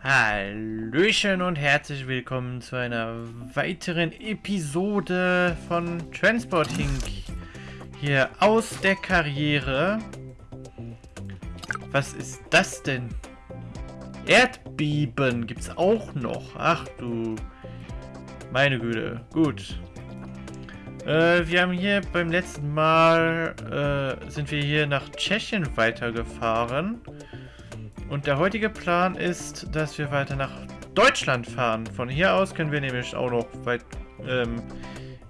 Hallöchen und herzlich willkommen zu einer weiteren Episode von Transporting hier aus der Karriere. Was ist das denn? Erdbeben gibt's auch noch. Ach du, meine Güte. Gut. Äh, wir haben hier beim letzten Mal, äh, sind wir hier nach Tschechien weitergefahren. Und der heutige Plan ist, dass wir weiter nach Deutschland fahren. Von hier aus können wir nämlich auch noch weit ähm,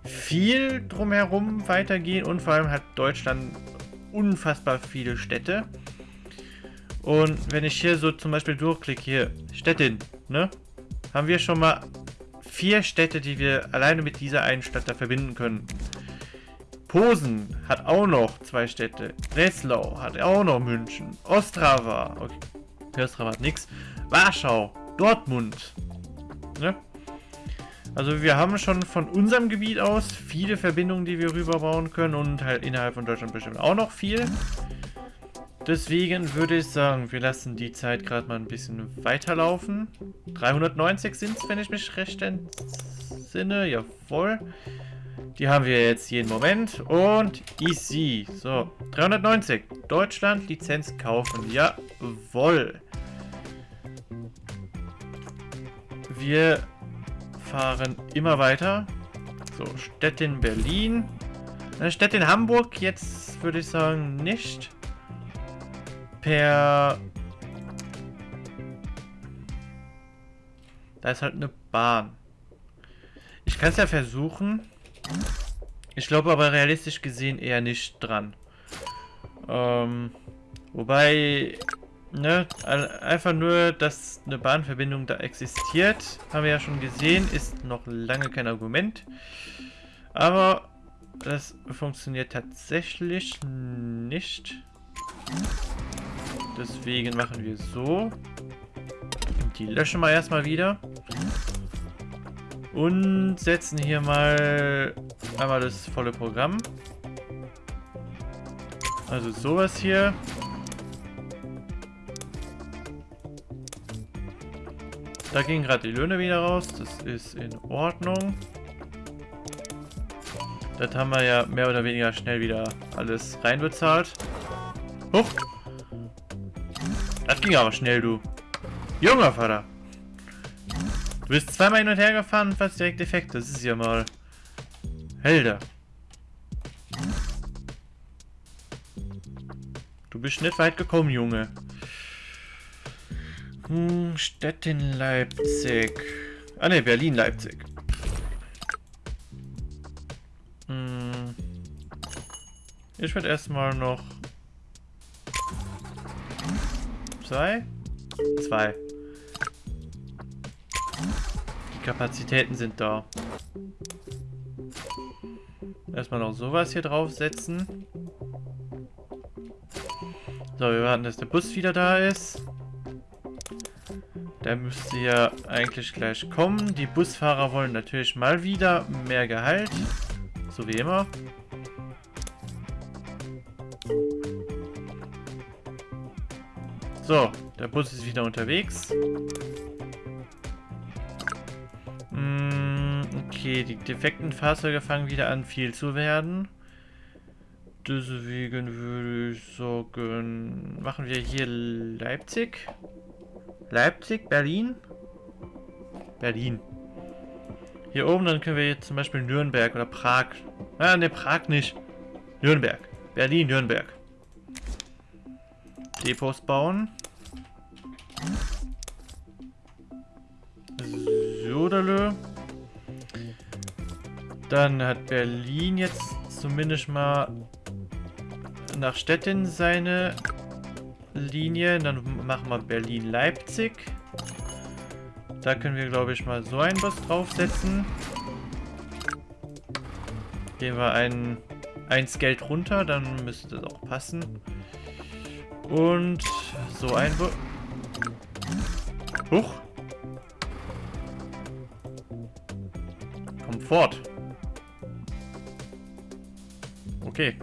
viel drumherum weitergehen und vor allem hat Deutschland unfassbar viele Städte. Und wenn ich hier so zum Beispiel durchklicke, hier, Städtin, ne? Haben wir schon mal vier Städte, die wir alleine mit dieser einen Stadt da verbinden können. Posen hat auch noch zwei Städte. Breslau hat auch noch München. Ostrava, okay, Hat nichts. Warschau, Dortmund. Ne? Also wir haben schon von unserem Gebiet aus viele Verbindungen, die wir rüberbauen können und halt innerhalb von Deutschland bestimmt auch noch viel. Deswegen würde ich sagen, wir lassen die Zeit gerade mal ein bisschen weiterlaufen. 390 sind es, wenn ich mich recht entsinne. Jawohl. Die haben wir jetzt jeden Moment. Und easy. So, 390. Deutschland, Lizenz kaufen. Jawohl. Wir fahren immer weiter. So, Städtin Berlin. Äh, Städtin Hamburg jetzt würde ich sagen nicht. Per... Da ist halt eine Bahn. Ich kann es ja versuchen. Ich glaube aber realistisch gesehen eher nicht dran. Ähm, wobei, ne, einfach nur, dass eine Bahnverbindung da existiert, haben wir ja schon gesehen, ist noch lange kein Argument. Aber das funktioniert tatsächlich nicht. Deswegen machen wir so. Die löschen wir erstmal wieder. Und setzen hier mal einmal das volle Programm. Also sowas hier. Da gehen gerade die Löhne wieder raus. Das ist in Ordnung. Das haben wir ja mehr oder weniger schnell wieder alles reinbezahlt. Huch! Das ging aber schnell, du. Junger Vater! Du bist zweimal hin und her gefahren und fast direkt defekt. Das ist ja mal... Helder. Du bist nicht weit gekommen, Junge. Hm, Städtin Leipzig. Ah ne, Berlin Leipzig. Hm. Ich würde erstmal noch zwei? Zwei. Kapazitäten sind da. Erstmal noch sowas hier draufsetzen. So, wir warten, dass der Bus wieder da ist. Der müsste ja eigentlich gleich kommen. Die Busfahrer wollen natürlich mal wieder mehr Gehalt. So wie immer. So, der Bus ist wieder unterwegs. Okay, die defekten Fahrzeuge fangen wieder an viel zu werden. Deswegen würde ich sagen, machen wir hier Leipzig. Leipzig, Berlin. Berlin. Hier oben, dann können wir jetzt zum Beispiel Nürnberg oder Prag. Ah, ne, Prag nicht. Nürnberg. Berlin, Nürnberg. Depots bauen. Sodalö. Dann hat Berlin jetzt zumindest mal nach Stettin seine Linie. Dann machen wir Berlin-Leipzig. Da können wir, glaube ich, mal so einen Bus draufsetzen. Gehen wir ein, eins Geld runter, dann müsste das auch passen. Und so ein Bus. Huch. Komfort. Okay.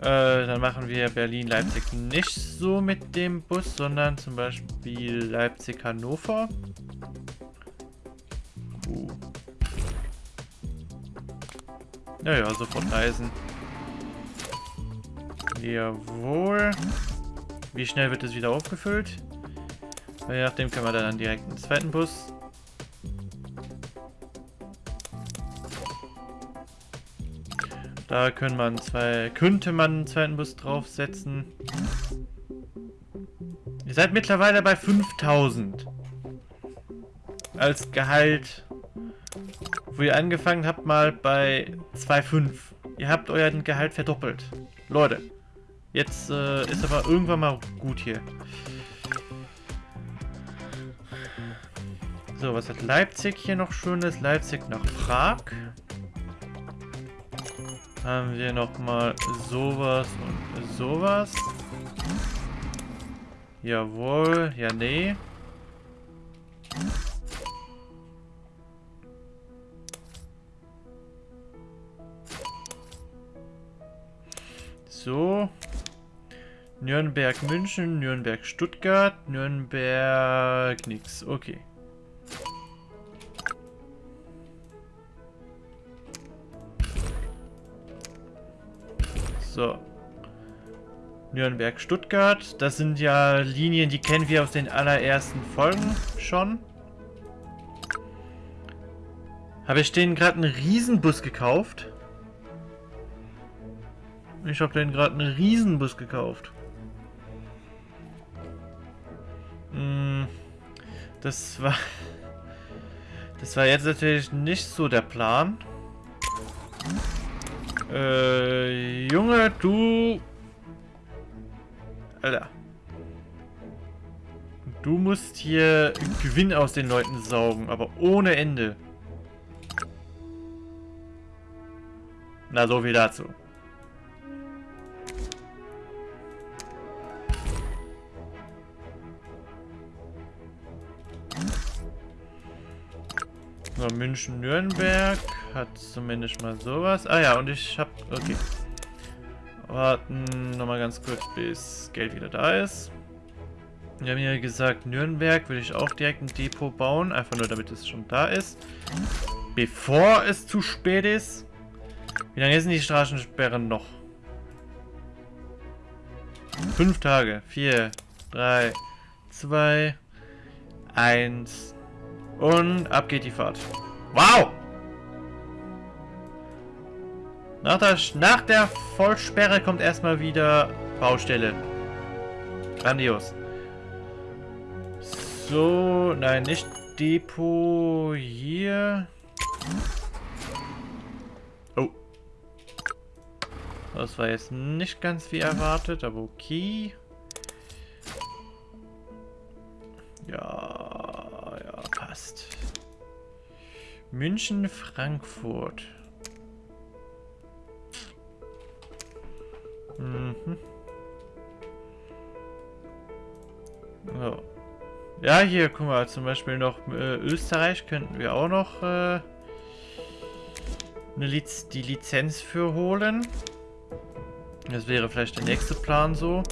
Äh, dann machen wir Berlin-Leipzig nicht so mit dem Bus, sondern zum Beispiel Leipzig-Hannover. Uh. Naja, sofort reisen. Jawohl. Wie schnell wird es wieder aufgefüllt? Je nachdem können wir dann direkt einen zweiten Bus. Da können man zwei, könnte man einen zweiten Bus draufsetzen. Ihr seid mittlerweile bei 5000. Als Gehalt. Wo ihr angefangen habt, mal bei 2,5. Ihr habt euren Gehalt verdoppelt. Leute. Jetzt äh, ist aber irgendwann mal gut hier. So, was hat Leipzig hier noch schönes? Leipzig nach Prag. Haben wir noch mal sowas und sowas. Jawohl, ja nee. So. Nürnberg, München, Nürnberg, Stuttgart, Nürnberg, nix. Okay. So. Nürnberg, Stuttgart. Das sind ja Linien, die kennen wir aus den allerersten Folgen schon. Habe ich denen gerade einen Riesenbus gekauft? Ich habe denen gerade einen Riesenbus gekauft. Hm, das war... Das war jetzt natürlich nicht so der Plan. Äh, Junge, du... Alter. Du musst hier Gewinn aus den Leuten saugen, aber ohne Ende. Na, so viel dazu. So, München-Nürnberg hat zumindest mal sowas. Ah ja, und ich hab... Okay. Warten nochmal ganz kurz, bis Geld wieder da ist. Wir haben ja gesagt, Nürnberg würde ich auch direkt ein Depot bauen. Einfach nur, damit es schon da ist. Bevor es zu spät ist. Wie lange sind die Straßensperren noch? Fünf Tage. Vier, drei, zwei, eins... Und ab geht die Fahrt. Wow! Nach der, nach der Vollsperre kommt erstmal wieder Baustelle. Grandios. So, nein, nicht Depot hier. Oh. Das war jetzt nicht ganz wie erwartet, aber okay. Ja, passt. München, Frankfurt. Mhm. So. Ja, hier, guck mal, zum Beispiel noch äh, Österreich könnten wir auch noch äh, Liz die Lizenz für holen. Das wäre vielleicht der nächste Plan so.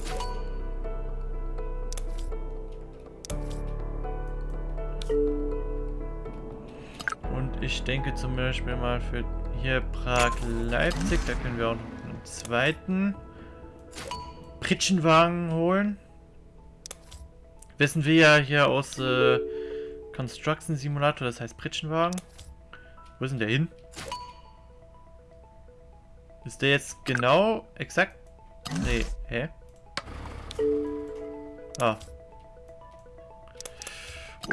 ich denke zum Beispiel mal für hier Prag-Leipzig, da können wir auch noch einen zweiten Pritschenwagen holen. Wissen wir ja hier aus äh, Construction Simulator, das heißt Pritschenwagen. Wo ist denn der hin? Ist der jetzt genau exakt? Nee, hä? Ah.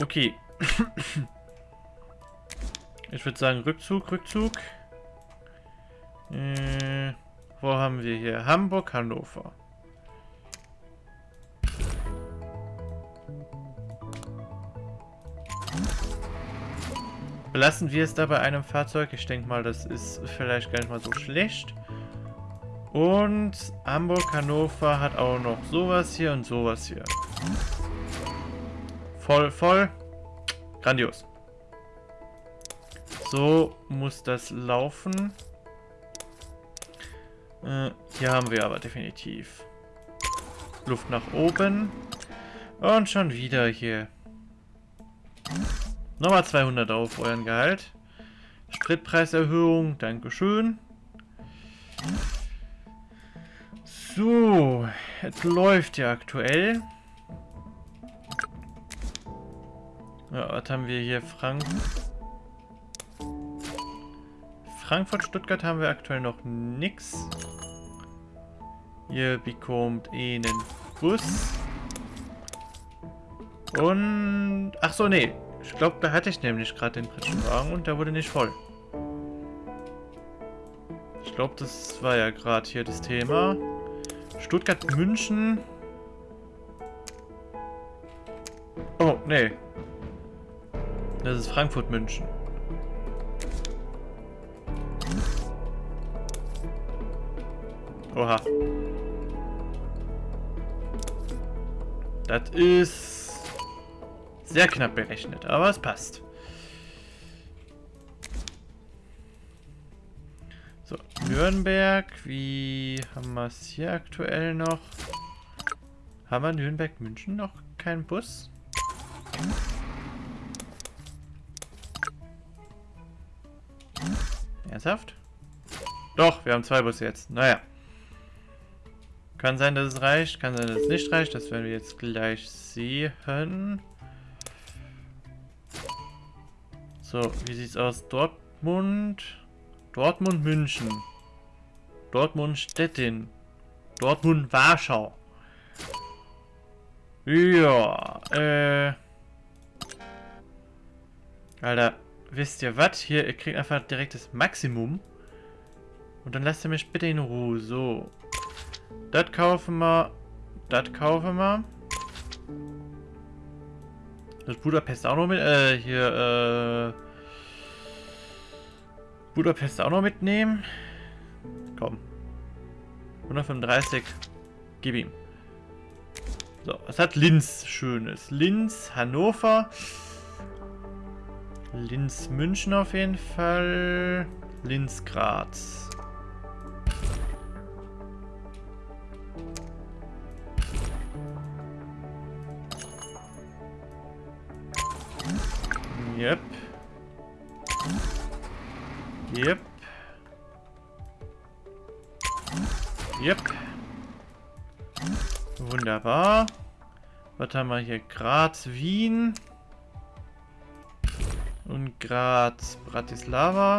Okay. Ich würde sagen Rückzug, Rückzug. Äh, wo haben wir hier? Hamburg, Hannover. Belassen wir es da bei einem Fahrzeug. Ich denke mal, das ist vielleicht gar nicht mal so schlecht. Und Hamburg, Hannover hat auch noch sowas hier und sowas hier. Voll, voll. Grandios. So muss das laufen. Äh, hier haben wir aber definitiv Luft nach oben. Und schon wieder hier. Nochmal 200 auf euren Gehalt. Spritpreiserhöhung, Dankeschön. So, es läuft ja aktuell. Ja, was haben wir hier? Frank Frankfurt, Stuttgart haben wir aktuell noch nichts. Ihr bekommt einen Bus. Und... Ach so, nee. Ich glaube, da hatte ich nämlich gerade den Pritschenwagen und der wurde nicht voll. Ich glaube, das war ja gerade hier das Thema. Stuttgart, München. Oh, nee. Das ist Frankfurt, München. Oha. Das ist sehr knapp berechnet, aber es passt. So, Nürnberg, wie haben wir es hier aktuell noch? Haben wir Nürnberg, München noch keinen Bus? Ernsthaft? Doch, wir haben zwei Busse jetzt. Naja. Kann sein, dass es reicht, kann sein, dass es nicht reicht. Das werden wir jetzt gleich sehen. So, wie sieht's aus? Dortmund. Dortmund, München. Dortmund, Stettin. Dortmund, Warschau. Ja, äh... Alter, wisst ihr was? Hier, ihr kriegt einfach direkt das Maximum. Und dann lasst ihr mich bitte in Ruhe. So. Das kaufen wir. Das kaufen wir. Das Budapest auch noch mit. Äh, hier, äh. Budapest auch noch mitnehmen. Komm. 135. Gib ihm. So, was hat Linz Schönes? Linz, Hannover. Linz, München auf jeden Fall. Linz, Graz. Yep. Yep. Yep. Wunderbar. Was haben wir hier? Graz, Wien. Und Graz, Bratislava.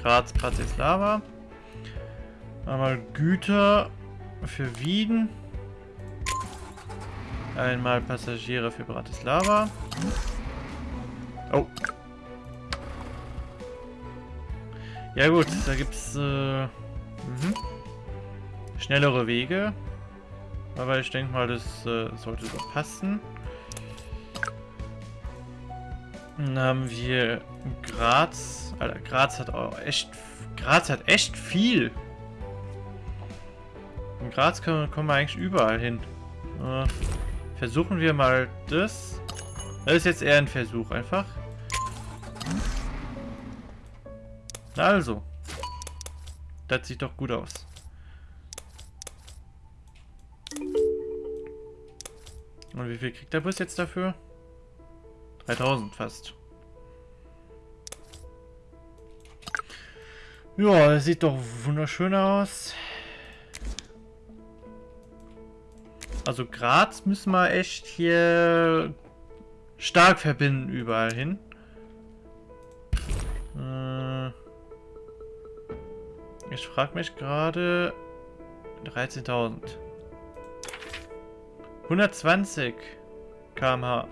Graz, Bratislava. Einmal Güter für Wien. Einmal Passagiere für Bratislava. Oh. Ja gut, da gibt's äh, mhm. schnellere Wege. Aber ich denke mal, das äh, sollte so passen. Dann haben wir Graz. Alter, Graz hat auch echt... Graz hat echt viel. In Graz kommen, wir eigentlich überall hin. Äh, versuchen wir mal das. Das ist jetzt eher ein Versuch einfach. Also. Das sieht doch gut aus. Und wie viel kriegt der Bus jetzt dafür? 3000 fast. Ja, das sieht doch wunderschön aus. Also Graz müssen wir echt hier stark verbinden überall hin. Äh, ich frage mich gerade 13.000. 120 km/h.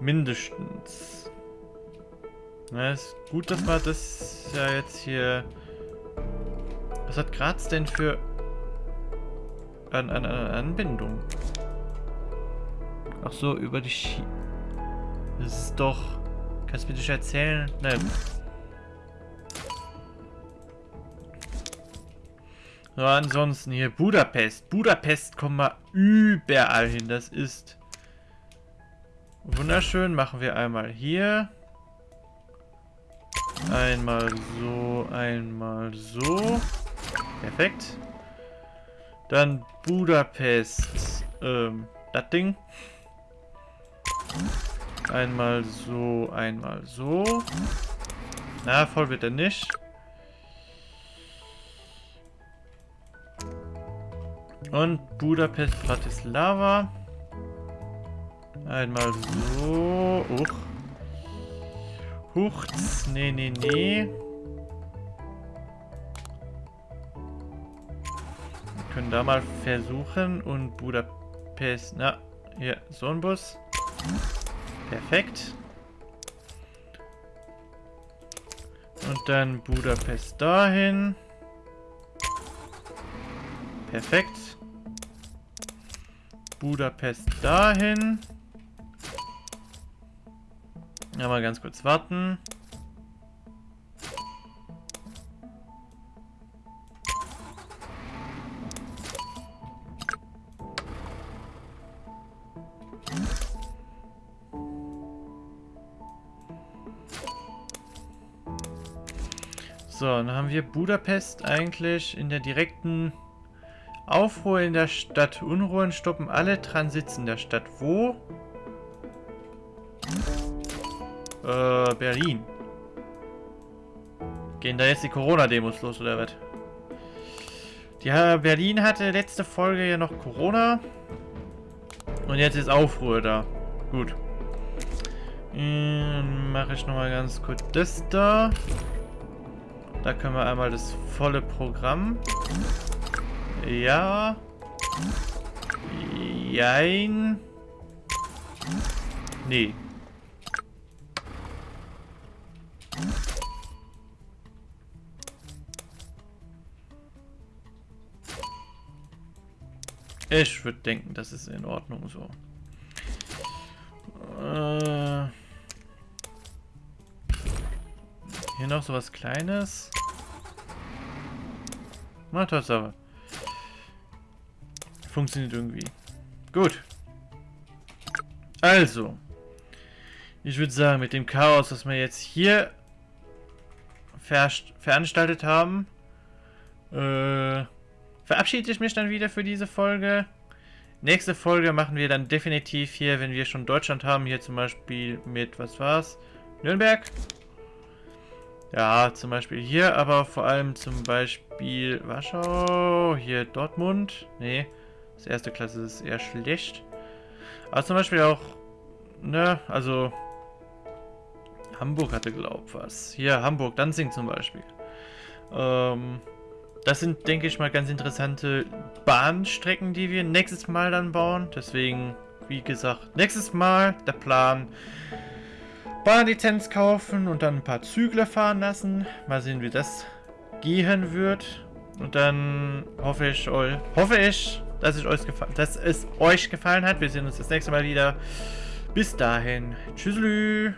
Mindestens. Na, ist gut, dass wir das ja jetzt hier... Was hat Graz denn für an, an, an Anbindung? Ach so, über die Ski... Das ist doch... Kannst du mir das erzählen? Nein. So, ansonsten hier Budapest. Budapest kommen wir überall hin. Das ist wunderschön. Machen wir einmal hier. Einmal so, einmal so. Perfekt. Dann Budapest. Ähm, das Ding. Einmal so, einmal so. Na, voll wird er nicht. Und Budapest, Bratislava. Einmal so. Uch. Huchts. Nee, nee, nee. Wir können da mal versuchen. Und Budapest. Na, hier, so ein Bus. Perfekt. Und dann Budapest dahin. Perfekt. Budapest dahin. Ja, mal ganz kurz warten. So, dann haben wir Budapest eigentlich in der direkten Aufruhr in der Stadt. Unruhen stoppen alle Transits in der Stadt. Wo? Äh, Berlin. Gehen da jetzt die Corona-Demos los, oder was? Ja, Berlin hatte letzte Folge ja noch Corona. Und jetzt ist Aufruhr da. Gut. Dann mache ich nochmal ganz kurz das da. Da können wir einmal das volle Programm. Ja. Jein. Nee. Ich würde denken, das ist in Ordnung so. Äh hier noch so was Kleines. Na, Tatsache. Funktioniert irgendwie. Gut. Also. Ich würde sagen, mit dem Chaos, das wir jetzt hier ver veranstaltet haben, äh, verabschiede ich mich dann wieder für diese Folge. Nächste Folge machen wir dann definitiv hier, wenn wir schon Deutschland haben, hier zum Beispiel mit, was war's? Nürnberg? Ja, zum Beispiel hier, aber vor allem zum Beispiel Warschau, hier Dortmund. Nee, das erste Klasse ist eher schlecht. Aber zum Beispiel auch, ne, also Hamburg hatte, glaub was. Hier, Hamburg, Danzig zum Beispiel. Ähm, das sind, denke ich mal, ganz interessante Bahnstrecken, die wir nächstes Mal dann bauen. Deswegen, wie gesagt, nächstes Mal der Plan. Bahnlizenz kaufen und dann ein paar Zügler fahren lassen. Mal sehen, wie das gehen wird. Und dann hoffe ich, hoffe ich, dass, ich euch dass es euch gefallen hat. Wir sehen uns das nächste Mal wieder. Bis dahin. Tschüss.